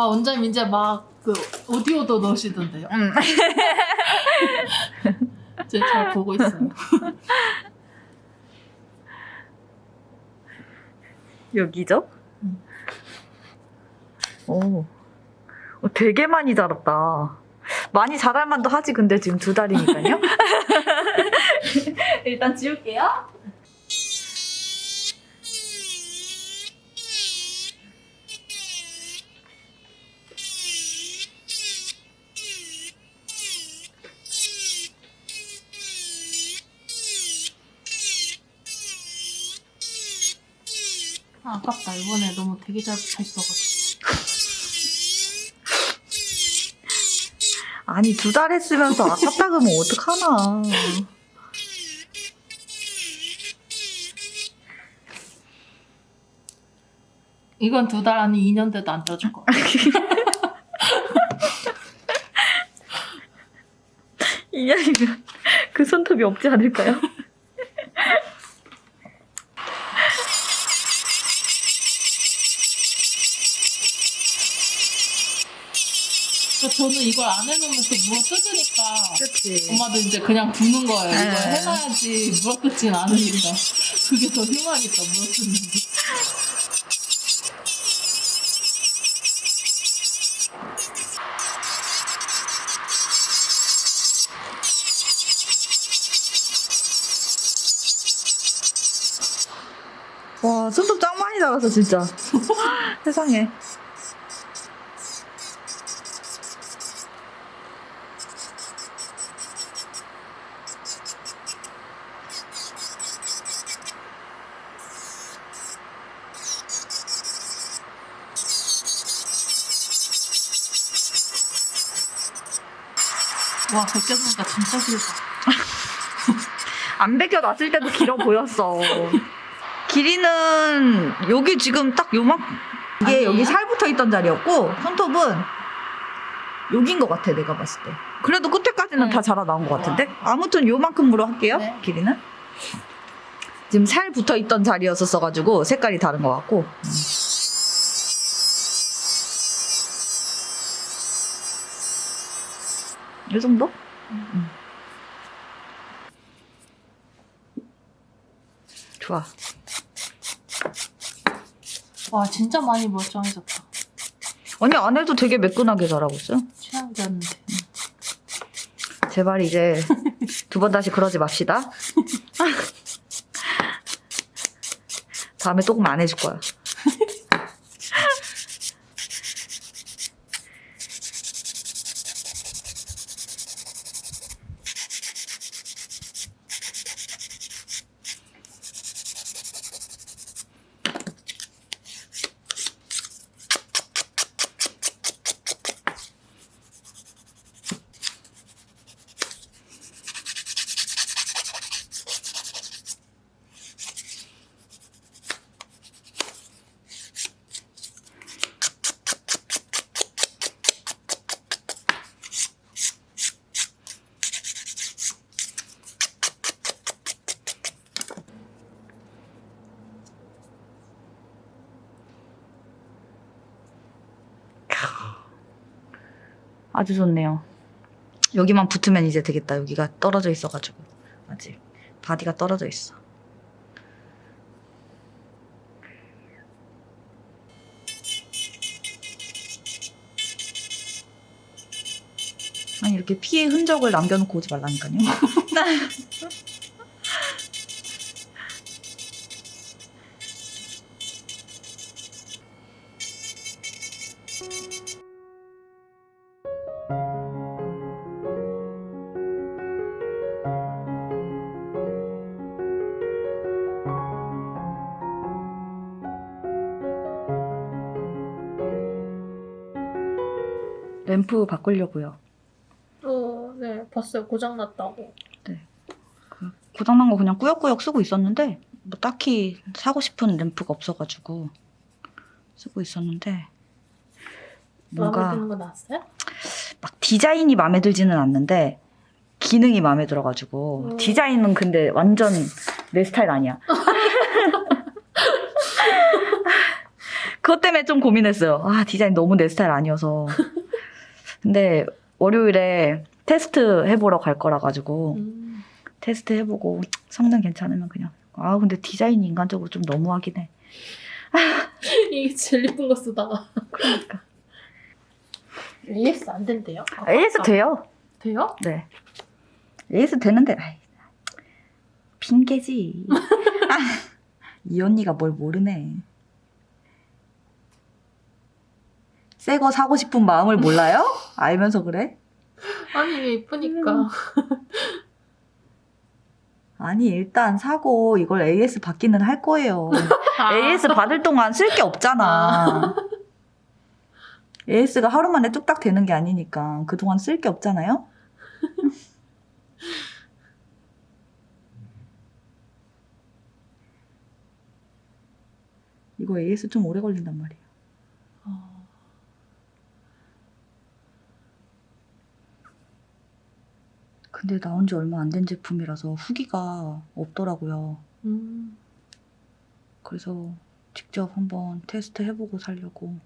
아 원장님 이제 막 그 오디오도 넣으시던데요. 음. 제가 잘 보고 있어요. 여기죠? 음. 오. 어, 되게 많이 자랐다. 많이 자랄 만도 하지, 근데 지금 두 달이니까요. 일단 지울게요. 아, 아깝다. 이번에 너무 되게 잘 붙어 있어가지고. 아니, 두 달 했으면서 아깝다 그러면 어떡하나. 이건 두 달 아니 2년 돼도 안 떠줄 거. 이년이면 그 손톱이 없지 않을까요? 그러니까 저는 이걸 안 해놓으면 또 물어 뜯으니까 그치. 엄마도 이제 그냥 두는 거예요. 이걸 네. 해놔야지 물어 뜯진 않으니까. 그게 더 흉하니까 물어 뜯는 게. 와, 손톱 짱 많이 자랐어, 진짜. 세상에. 와, 벗겨보니까 진짜 길다. 안 벗겨놨을 때도 길어 보였어. 길이는 여기 지금 딱 요만 이게 아니에요? 여기 살 붙어 있던 자리였고 손톱은 여긴 것 같아 내가 봤을 때. 그래도 끝에까지는 네. 다 자라 나온 것 같은데. 아무튼 요만큼으로 할게요. 네. 길이는. 지금 살 붙어 있던 자리였었어 가지고 색깔이 다른 것 같고. 음. 이 정도? 음. 좋아. 와, 진짜 많이 멀쩡해졌다. 아니 안 해도 되게 매끈하게 자라고 있어요. 최악이었는데. 제발 이제 두 번 다시 그러지 맙시다. 다음에 조금 안 해줄 거야. 아주 좋네요. 여기만 붙으면 이제 되겠다. 여기가 떨어져 있어가지고 아직 바디가 떨어져 있어. 아니 이렇게 피의 흔적을 남겨놓고 오지 말라니까요. 램프 바꾸려고요. 어, 네, 봤어요. 고장났다고. 고장난 거 그냥 꾸역꾸역 쓰고 있었는데 뭐 딱히 사고 싶은 램프가 없어가지고 쓰고 있었는데 마음에 뭔가 드는 거 나왔어요? 막 디자인이 마음에 들지는 않는데 기능이 마음에 들어가지고 음. 디자인은 근데 완전 내 스타일 아니야. 그것 때문에 좀 고민했어요. 아, 디자인 너무 내 스타일 아니어서. 근데 월요일에 테스트 해보러 갈 거라 가지고 음. 테스트 해보고 성능 괜찮으면 그냥 아 근데 디자인이 인간적으로 좀 너무하긴 해. 이게 제일 예쁜 거 쓰다가 그러니까 AS 안 된대요? 아, AS 아, 돼요. 돼요? 네. AS 되는데 아이, 핑계지. 아, 이 언니가 뭘 모르네. 새 거 사고 싶은 마음을 몰라요? 알면서 그래? 아니 이게 예쁘니까 아니 일단 사고 이걸 AS 받기는 할 거예요. 아. AS 받을 동안 쓸 게 없잖아. AS가 하루 만에 뚝딱 되는 게 아니니까 그동안 쓸 게 없잖아요? 이거 AS 좀 오래 걸린단 말이에 근데 나온 지 얼마 안 된 제품이라서 후기가 없더라고요. 음. 그래서 직접 한번 테스트 해보고 살려고.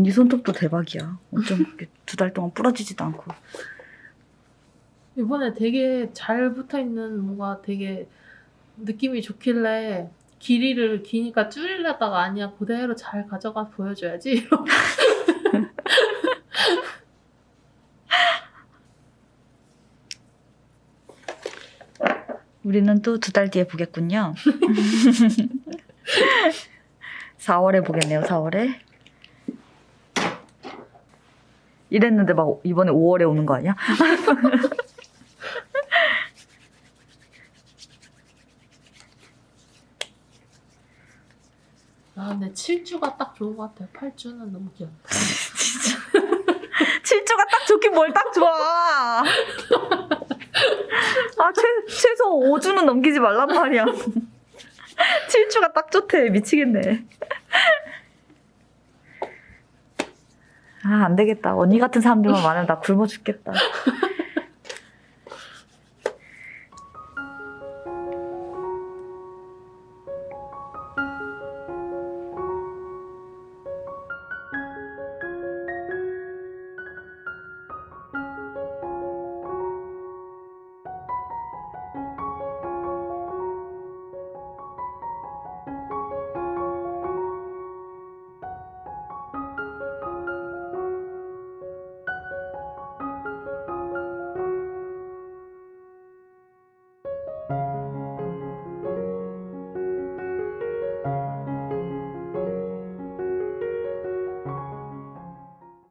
언니 손톱도 대박이야. 어쩜 두 달 동안 부러지지도 않고. 이번에 되게 잘 붙어 있는 뭔가 되게 느낌이 좋길래 길이를 기니까 줄이려다가 아니야 그대로 잘 가져가 보여줘야지. 우리는 또 두 달 뒤에 보겠군요. 4월에 보겠네요, 4월에. 이랬는데 막 이번에 5월에 오는 거 아니야? 아 근데 7주가 딱 좋은 것 같아요. 8주는 너무 귀엽다. 7주가 딱 좋긴 뭘 딱 좋아. 아, 최, 최소 5주는 넘기지 말란 말이야. 7주가 딱 좋대. 미치겠네. 아, 안 되겠다. 언니 같은 사람들만 많으면 나 굶어 죽겠다.